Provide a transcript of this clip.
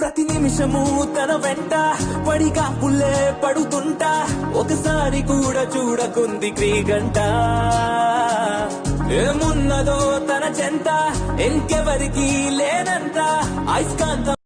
ప్రతి నిమిషము తన వెంట పడిగా పుల్లే పడుతుంటా. ఒకసారి కూడా చూడకుంది క్రీగంట. ఏమున్నదో తన చెంత ఇంకెవరికి లేనంత. అయస్కాంతం